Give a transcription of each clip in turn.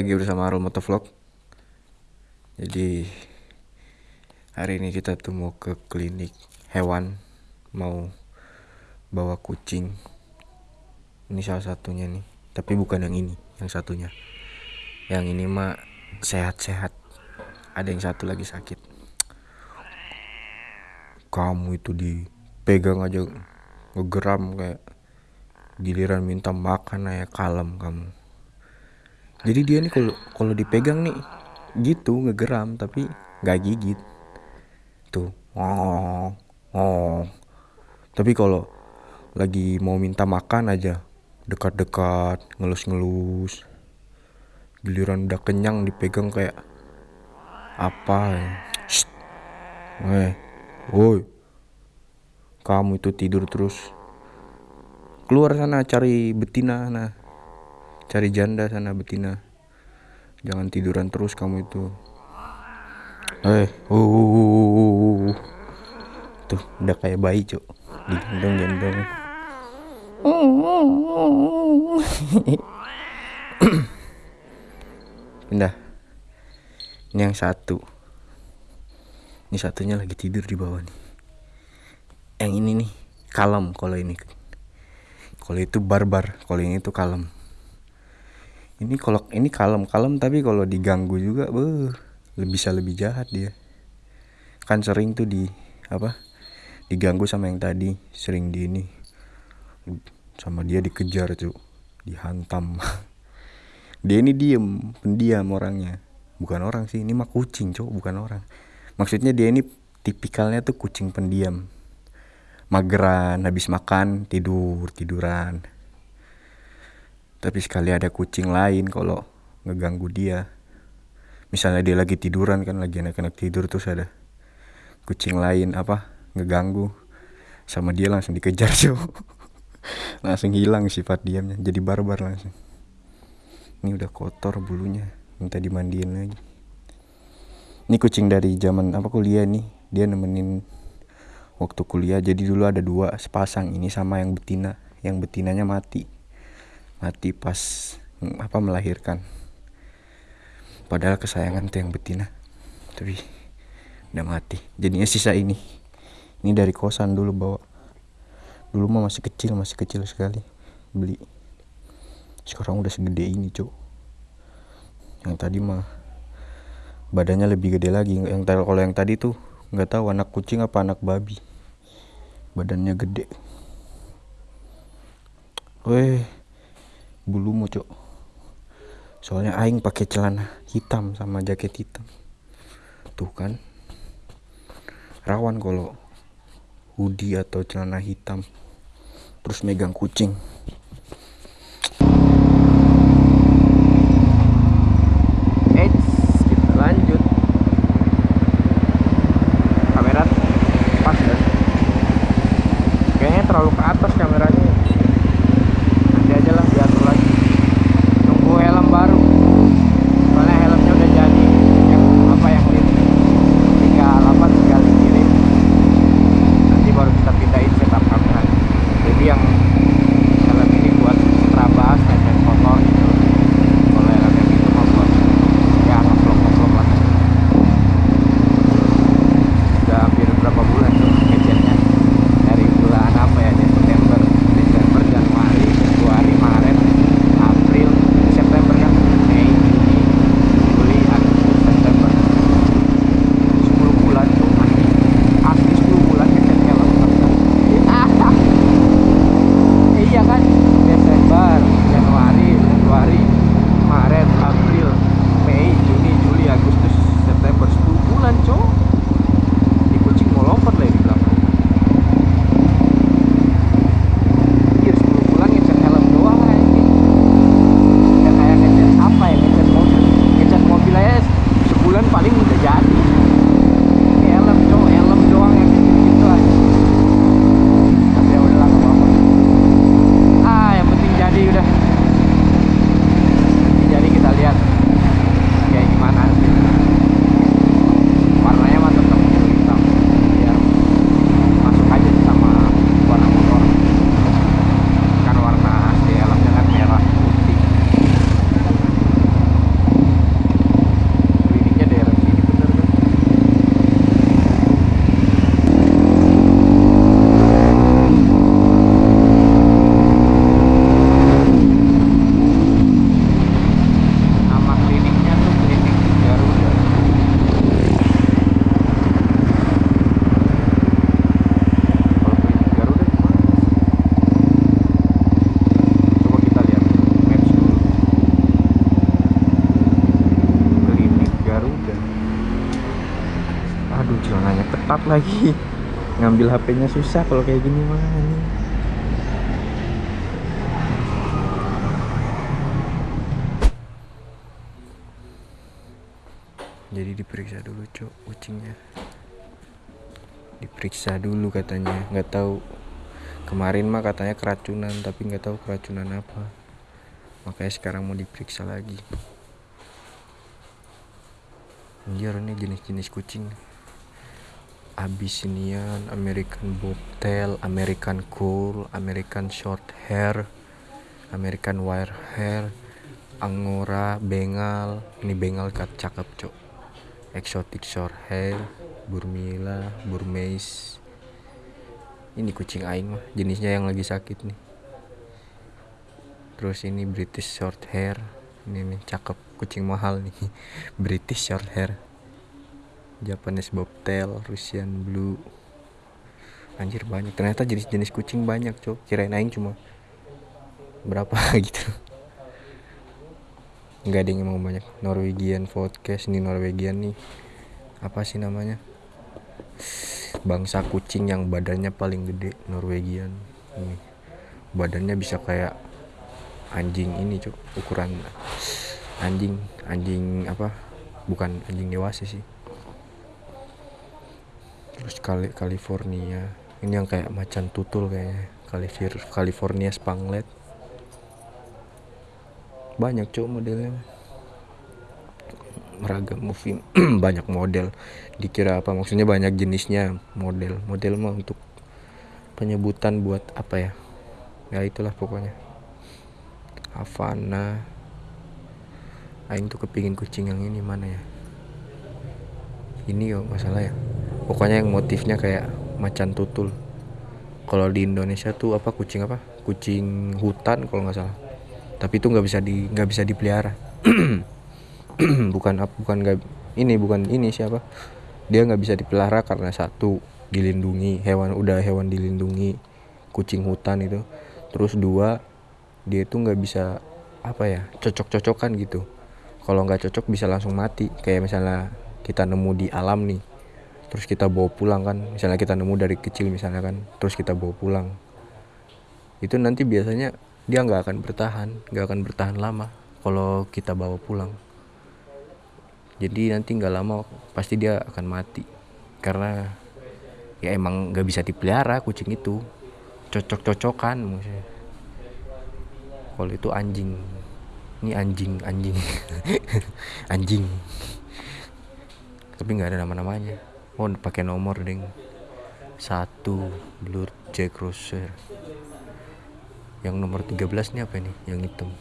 Lagi bersama Arul Motovlog. Jadi Hari ini kita tuh mau ke klinik hewan. Mau bawa kucing. Ini salah satunya nih. Tapi bukan yang ini, yang satunya. Yang ini mah sehat-sehat. Ada yang satu lagi sakit. Kamu itu dipegang aja Ngegeram kayak Giliran minta makan aja kalem kamu jadi dia nih kalau kalau dipegang nih gitu ngegeram tapi nggak gigit. Tuh oh oh tapi kalau lagi mau minta makan aja dekat-dekat ngelus-ngelus giliran udah kenyang dipegang kayak apa ya? Eh woi. Kamu itu tidur terus. Keluar sana cari betina nah cari janda sana betina. Jangan tiduran terus kamu itu. Eh uh, uh, uh, uh, tuh udah kayak bayi cok digendong gendong. Pindah. Ini yang satu. Ini satunya lagi tidur di bawah nih. Yang ini nih kalem kalau ini. Kalau itu barbar kalau ini tuh kalem ini kalau ini kalem kalem tapi kalau diganggu juga beuh, lebih bisa lebih jahat dia. Kan sering tuh di apa diganggu sama yang tadi sering di ini sama dia dikejar tuh dihantam. Dia ini diem pendiam orangnya. Bukan orang sih ini mah kucing cowok bukan orang. Maksudnya dia ini tipikalnya tuh kucing pendiam. Mageran habis makan tidur tiduran tapi sekali ada kucing lain kalau ngeganggu dia. Misalnya dia lagi tiduran kan lagi anak-anak tidur terus ada kucing lain apa ngeganggu. Sama dia langsung dikejar sih langsung hilang sifat diamnya jadi barbar langsung. Ini udah kotor bulunya minta dimandiin lagi. Ini kucing dari zaman apa kuliah nih. Dia nemenin waktu kuliah jadi dulu ada dua sepasang ini sama yang betina. Yang betinanya mati mati pas apa melahirkan. Padahal kesayangan tuh yang betina tapi udah mati. Jadinya sisa ini. Ini dari kosan dulu bawa. Dulu mah masih kecil masih kecil sekali beli. Sekarang udah segede ini cuk. Yang tadi mah badannya lebih gede lagi. Yang kalau yang tadi tuh nggak tahu anak kucing apa anak babi. Badannya gede. Weh bulumu cok soalnya aing pakai celana hitam sama jaket hitam. Tuh kan? Rawan kalau hoodie atau celana hitam terus megang kucing lagi. Ngambil HP-nya susah kalau kayak gini mah ini. jadi diperiksa dulu cok kucingnya. Diperiksa dulu katanya. Nggak tahu. Kemarin mah katanya keracunan tapi nggak tahu keracunan apa. Makanya sekarang mau diperiksa lagi. Ini jenis-jenis kucing Abyssinian, American Bobtail, American Cool, American Short Hair, American Wire Hair, Angora, Bengal, ini Bengal kat cakep cok, Exotic Short Hair, Burmila, Burmese, ini kucing aing mah jenisnya yang lagi sakit nih, terus ini British Short Hair, ini nih cakep kucing mahal nih, British Short Hair. Japanese bobtail, Russian blue. Anjir banyak. Ternyata jenis-jenis kucing banyak, Cok. Kirain aing cuma berapa gitu. Enggak ada yang mau banyak. Norwegian podcast ini Norwegian nih. Apa sih namanya? Bangsa kucing yang badannya paling gede Norwegian. Ini. Badannya bisa kayak anjing ini, Cok. Ukuran anjing, anjing apa? Bukan anjing dewasa sih terus Kali California. Ini yang kayak macan tutul kayaknya. California Spanglet. Banyak cowok modelnya. Meragam movie. Banyak model. Dikira apa? Maksudnya banyak jenisnya model. Model mah untuk penyebutan buat apa ya? Ya itulah pokoknya. Havana. Aing tuh kepingin kucing yang ini. Mana ya? Ini kok masalah ya pokoknya yang motifnya kayak macan tutul. Kalau di Indonesia tuh apa kucing apa? Kucing hutan kalau nggak salah. Tapi itu nggak bisa di nggak bisa dipelihara. Bukan bukan nggak ini bukan ini siapa? Dia nggak bisa dipelihara karena satu dilindungi hewan udah hewan dilindungi kucing hutan itu. Terus dua dia tuh nggak bisa apa ya cocok-cocokan gitu. Kalau nggak cocok bisa langsung mati. Kayak misalnya kita nemu di alam nih terus kita bawa pulang kan. Misalnya kita nemu dari kecil misalnya kan. Terus kita bawa pulang. Itu nanti biasanya dia nggak akan bertahan. Nggak akan bertahan lama kalau kita bawa pulang. Jadi nanti nggak lama pasti dia akan mati. Karena ya emang nggak bisa dipelihara kucing itu. Cocok-cocokan maksudnya. Kalau itu anjing. Ini anjing anjing. Anjing. Tapi nggak ada nama-namanya oh pakai nomor ding. Satu blur Jack Russell yang nomor 13 ini apa nih yang hitam.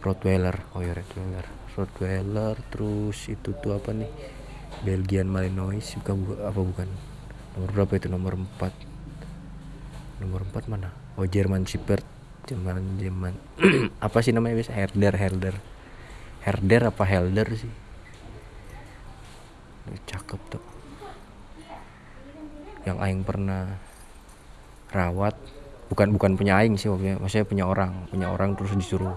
Rottweiler. Oh ya Rottweiler. Rottweiler terus itu tuh apa nih? Belgian Malinois bukan apa bukan? Nomor berapa itu? Nomor 4 nomor 4 mana? Oh German Shepherd. Jerman Jerman apa sih namanya biasa Herder Herder. Herder apa Helder sih cakep tuh. Yang aing pernah rawat bukan bukan punya aing sih maksudnya maksudnya punya orang punya orang terus disuruh.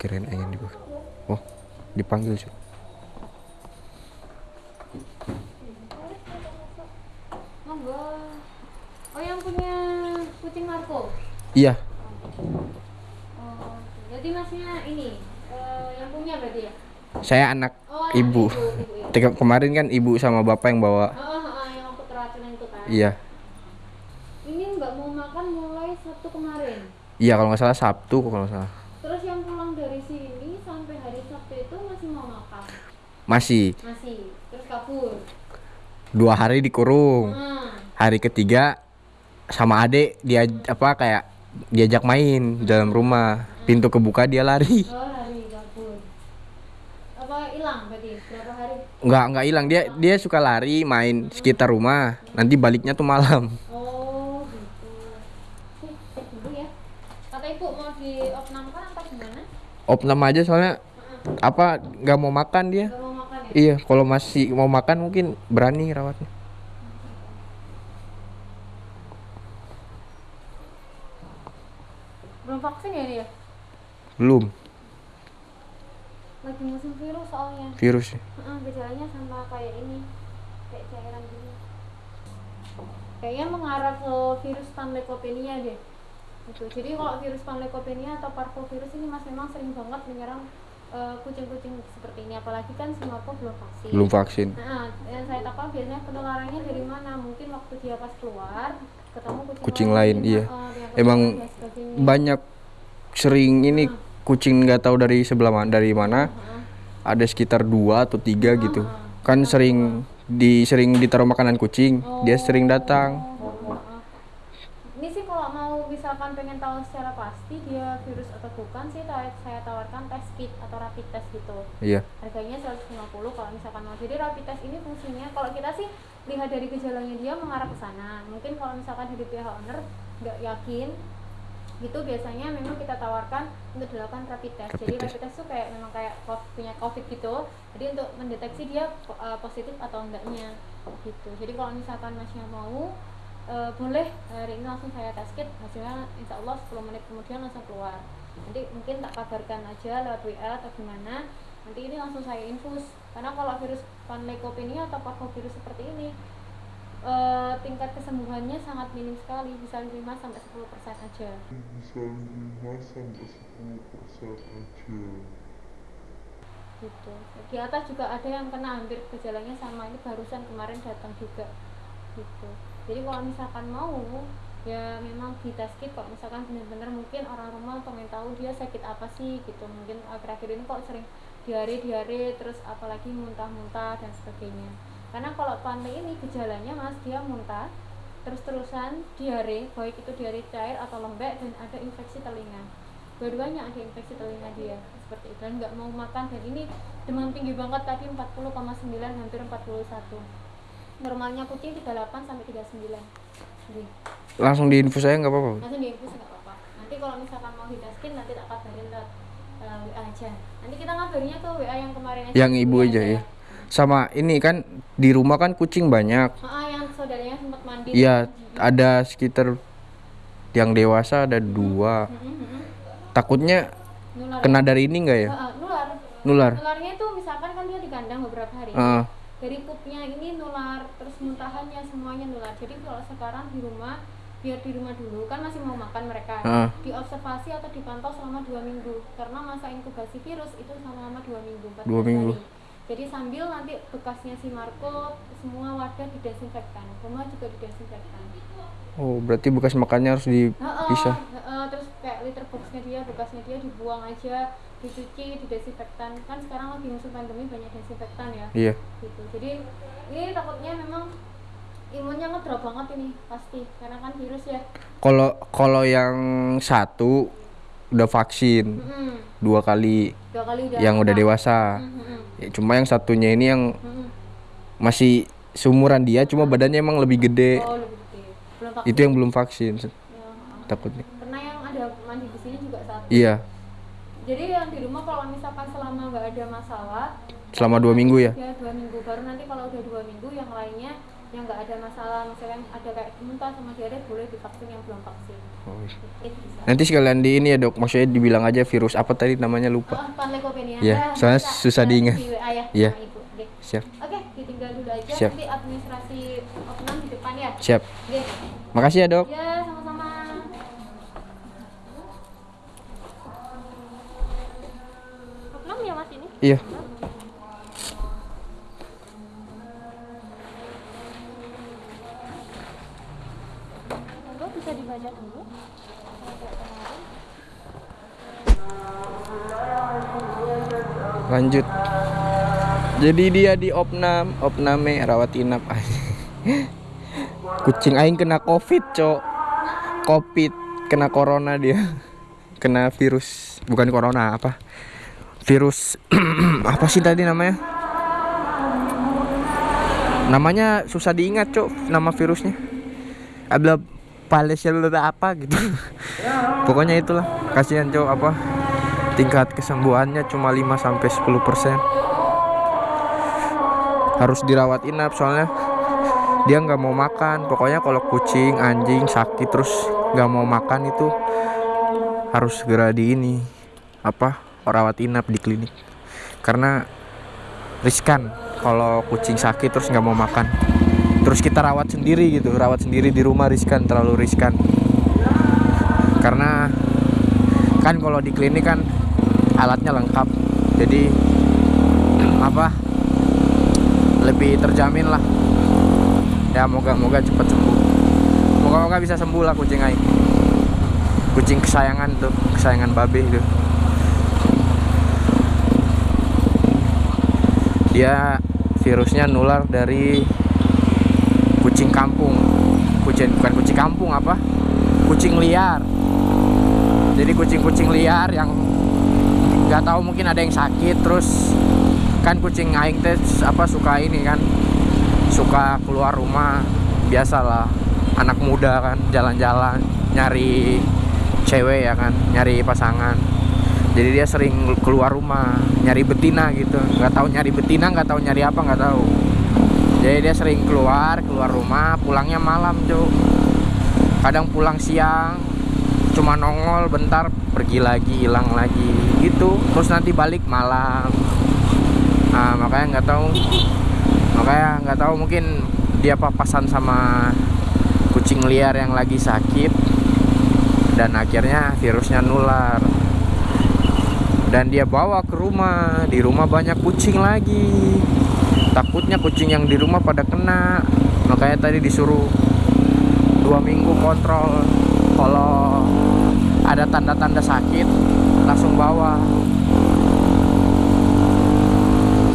Kirain aing di oh dipanggil sih. Oh yang punya kucing Marco? iya. Oh, jadi masnya ini eh, yang punya berarti ya? Saya anak Oh, anak ibu ibu, ibu. Tiga- kemarin kan ibu sama bapak yang bawa Oh, oh, oh, yang aku keracunan itu kan? iya Ini nggak mau makan mulai Sabtu kemarin. iya kalau nggak salah sabtu kalau nggak salah Terus yang pulang dari sini sampai hari Sabtu itu masih mau makan? masih Masih. Terus kabur. dua hari dikurung Hmm. hari ketiga sama adek dia apa kayak diajak main dalam rumah pintu kebuka dia lari Oh, hari kabur. Apa hilang berarti? Berapa hari? Nggak nggak hilang dia dia suka lari main sekitar rumah nanti baliknya tuh malam Oh, gitu. Sih, cek dulu ya. Kata ibu mau diopnamkan atau gimana? opnam aja soalnya apa nggak mau makan dia Gak mau makan ya? iya kalau masih mau makan mungkin berani rawatnya Belum vaksin ya dia? belum lagi musim virus soalnya. Virus ya? Gejalanya sama kayak ini kayak cairan gini. Kayaknya mengarah ke virus panleukopenia deh. Itu jadi kalau virus panleukopenia atau parvovirus ini mas memang sering banget menyerang eh, kucing-kucing seperti ini. Apalagi kan semua belum vaksin. Belum vaksin. Nah, yang saya tahu biasanya penularannya dari mana? Mungkin waktu dia pas keluar ketemu kucing, Kucing lain, iya. uh, Emang banyak sering ini kucing nggak tahu dari sebelah mana dari mana ada sekitar dua atau tiga gitu kan sering di sering ditaruh makanan kucing dia sering datang Oh. Ini sih kalau mau misalkan pengen tahu secara pasti dia virus atau bukan sih saya tawarkan tes kit atau rapid test gitu. iya Harganya 150 kalau misalkan mau. Jadi rapid test ini fungsinya kalau kita sih lihat dari gejalanya dia mengarah ke sana. Mungkin kalau misalkan dari pihak owner nggak yakin gitu biasanya memang kita tawarkan untuk dilakukan rapid test. Jadi rapid test tuh kayak memang kayak punya covid gitu. Jadi untuk mendeteksi dia uh, positif atau enggaknya gitu. Jadi kalau misalkan masnya mau uh, boleh hari ini langsung saya tes kit hasilnya insya Allah 10 menit kemudian langsung keluar. Nanti mungkin tak kabarkan aja lewat WA atau gimana. Nanti ini langsung saya infus karena kalau virus panleukopenia atau parvovirus seperti ini eh, tingkat kesembuhannya sangat minim sekali bisa 5 sampai 10 persen aja. bisa 5 sampai 10 persen aja. Gitu. Di atas juga ada yang kena hampir gejalanya sama ini barusan kemarin datang juga. Gitu. Jadi kalau misalkan mau ya memang di tes kit kok misalkan benar-benar mungkin orang rumah pengen tahu dia sakit apa sih gitu. Mungkin akhir-akhir ini kok sering diare diare terus apalagi muntah-muntah dan sebagainya karena kalau pandai ini gejalanya mas dia muntah terus-terusan diare baik itu diare cair atau lembek dan ada infeksi telinga. Dua-duanya ada infeksi telinga dia seperti itu. Dan nggak mau makan dan ini demam tinggi banget tadi 40,9 hampir 41 normalnya kucing 38 sampai 39 jadi langsung di infus saya nggak apa-apa? Langsung diinfus nggak apa-apa. Nanti kalau misalkan mau didaskin nanti tak kabarin lewat uh, WA aja. Nanti kita ngabarinnya ke WA yang kemarin aja. Yang ibu WA aja saya. ya sama ini kan di rumah kan kucing banyak. Ah, yang saudaranya sempat mandi. Iya ada sekitar yang dewasa ada dua. Mm-mm, mm-mm. takutnya nular. kena dari ini nggak ya? Ah, ah, nular. Nular. Nularnya itu misalkan kan dia di kandang beberapa hari. Heeh. dari pupnya ini nular terus muntahannya semuanya nular. Jadi kalau sekarang di rumah biar di rumah dulu kan masih mau makan mereka. Heeh. diobservasi atau dipantau selama dua minggu. Karena masa inkubasi virus itu selama dua minggu 14 Dua minggu. hari. Jadi sambil nanti bekasnya si Marco semua wadah didesinfektan. Rumah juga didesinfektan. Oh berarti bekas makannya harus dipisah? heeh, terus kayak litter boxnya dia bekasnya dia dibuang aja dicuci didesinfektan. Kan sekarang lagi musim pandemi banyak desinfektan ya. Iya. Gitu. Jadi ini takutnya memang imunnya ngedrop banget ini pasti. Karena kan virus ya. Kalau kalau yang satu udah vaksin Mm-mm. dua kali dua kali udah yang udah dewasa. Mm-mm. Ya, cuma yang satunya ini yang Mm-mm. masih seumuran dia cuma badannya emang lebih gede. Oh lebih gede. Itu yang belum vaksin Ya, takutnya. Pernah yang ada mandi di sini juga satu? Iya. Jadi yang di rumah kalau misalkan selama nggak ada masalah selama dua minggu ya? Ya dua minggu. Baru nanti kalau udah dua minggu yang lainnya yang nggak ada masalah. Misalkan ada kayak muntah sama diare boleh divaksin yang belum vaksin. Oh, iya. Nanti sekalian di ini ya dok maksudnya dibilang aja virus apa tadi namanya lupa Oh. Iya, Nah, soalnya bisa susah ya, diingat. Ya, Iya. Ibu. Oke. siap Oke, ditinggal dulu aja Siap. nanti administrasi opnam di depan ya. siap Oke. makasih ya dok Ya, sama-sama. Opnam ya Mas ini? iya lanjut. Jadi dia di opnam. Opname rawat inap. Kucing aing kena covid cok. Covid kena corona dia. Kena virus. Bukan corona apa? Virus apa sih tadi namanya? Namanya susah diingat cok nama virusnya. Ada palesel apa gitu. Pokoknya itulah. Kasihan cok apa tingkat kesembuhannya cuma 5 sampai 10 persen. Harus dirawat inap soalnya dia nggak mau makan. Pokoknya kalau kucing anjing sakit terus nggak mau makan itu harus segera di ini apa rawat inap di klinik. Karena riskan kalau kucing sakit terus nggak mau makan. Terus kita rawat sendiri gitu rawat sendiri di rumah riskan terlalu riskan. Karena kan kalau di klinik kan alatnya lengkap. Jadi apa lebih terjamin lah. Ya moga-moga cepat sembuh. Moga-moga bisa sembuh lah kucing Aing. Kucing kesayangan tuh kesayangan babe itu. Dia virusnya nular dari kucing kampung. Kucing bukan kucing kampung apa? Kucing liar. Jadi kucing-kucing liar yang nggak tahu mungkin ada yang sakit terus kan kucing aing teh apa suka ini kan suka keluar rumah biasalah anak muda kan jalan-jalan nyari cewek ya kan nyari pasangan. Jadi dia sering keluar rumah nyari betina gitu. Nggak tahu nyari betina nggak tahu nyari apa nggak tahu. Jadi dia sering keluar keluar rumah pulangnya malam cuk. Kadang pulang siang cuma nongol bentar pergi lagi hilang lagi gitu. Terus nanti balik malam. Nah makanya nggak tahu. Makanya nggak tahu mungkin dia papasan sama kucing liar yang lagi sakit. Dan akhirnya virusnya nular. Dan dia bawa ke rumah. Di rumah banyak kucing lagi. Takutnya kucing yang di rumah pada kena. Makanya tadi disuruh dua minggu kontrol kalau ada tanda-tanda sakit langsung bawa.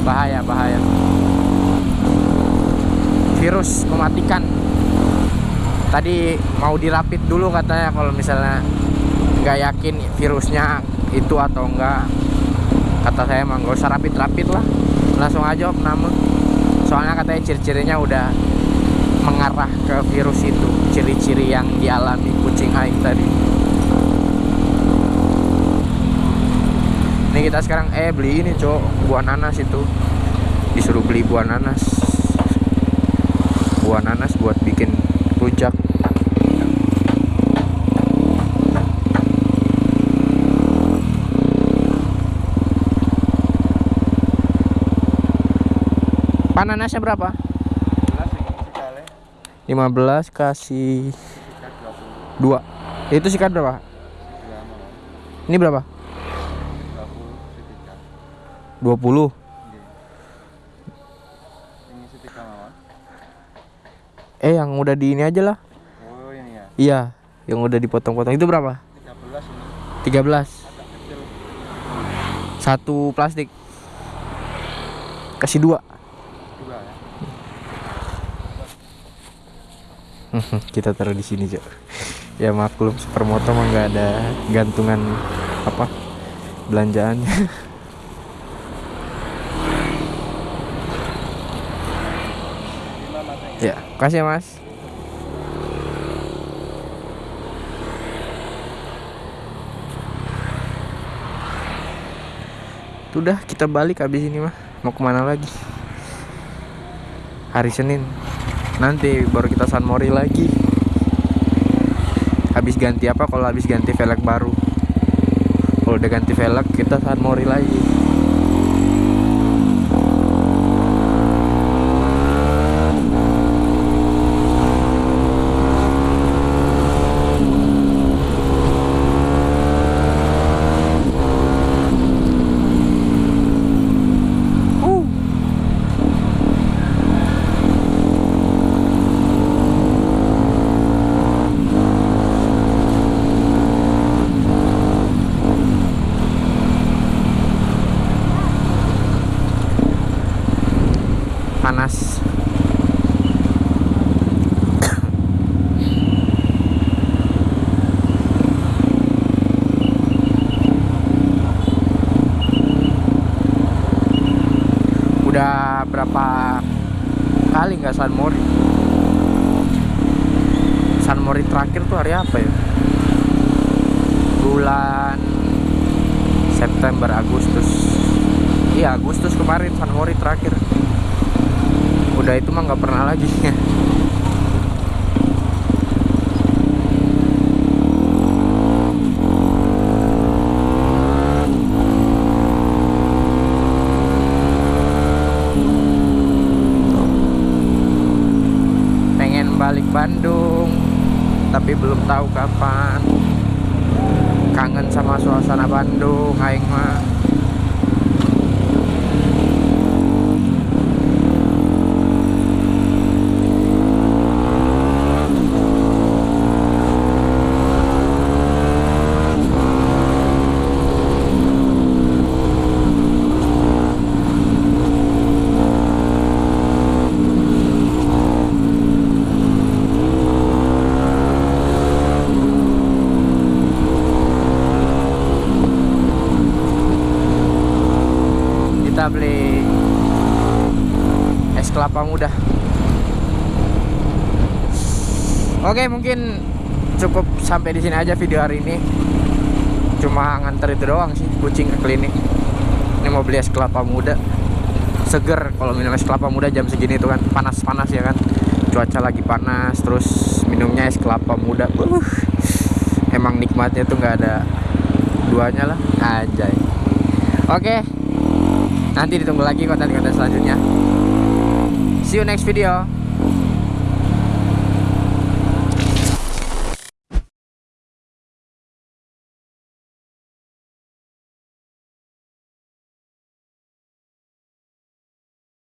Bahaya bahaya. Virus mematikan. Tadi mau dirapit dulu katanya kalau misalnya nggak yakin virusnya itu atau enggak kata saya emang gak usah rapid-rapid lah. Langsung aja opname soalnya katanya ciri-cirinya udah mengarah ke virus itu ciri-ciri yang dialami kucing aing tadi. Ini kita sekarang eh beli ini cok buah nanas itu. Disuruh beli buah nanas. Buah nanas buat bikin rujak. Pananasnya berapa? 15 kasih 2 Itu sikat berapa? Ini berapa? 20 Eh yang udah di ini aja lah Oh ini ya. Iya Yang udah dipotong-potong Itu berapa? 13 ini. 13 Satu plastik Kasih dua Dua ya. kita taruh di sini cok. Ya maklum supermoto mah nggak ada gantungan apa belanjaannya ya kasih ya mas. Udah kita balik habis ini mah. Mau ke mana lagi? Hari Senin nanti baru kita San Mori lagi. Habis ganti apa? Kalau habis ganti velg baru. Kalau udah ganti velg kita San Mori lagi Uh. panas udah berapa kali nggak San Mori. San Mori terakhir tuh hari apa ya? Bulan September Agustus. Iya Agustus kemarin San Mori terakhir. Udah itu mah nggak pernah lagi belum tahu kapan. Kangen sama suasana Bandung aing mah kita beli es kelapa muda oke mungkin cukup sampai di sini aja video hari ini. Cuma nganter itu doang sih kucing ke klinik. Ini mau beli es kelapa muda. Seger kalau minum es kelapa muda jam segini itu kan panas-panas ya kan. Cuaca lagi panas terus minumnya es kelapa muda. Uh, emang nikmatnya tuh nggak ada duanya lah. Aja oke nanti ditunggu lagi konten-konten selanjutnya. See you next video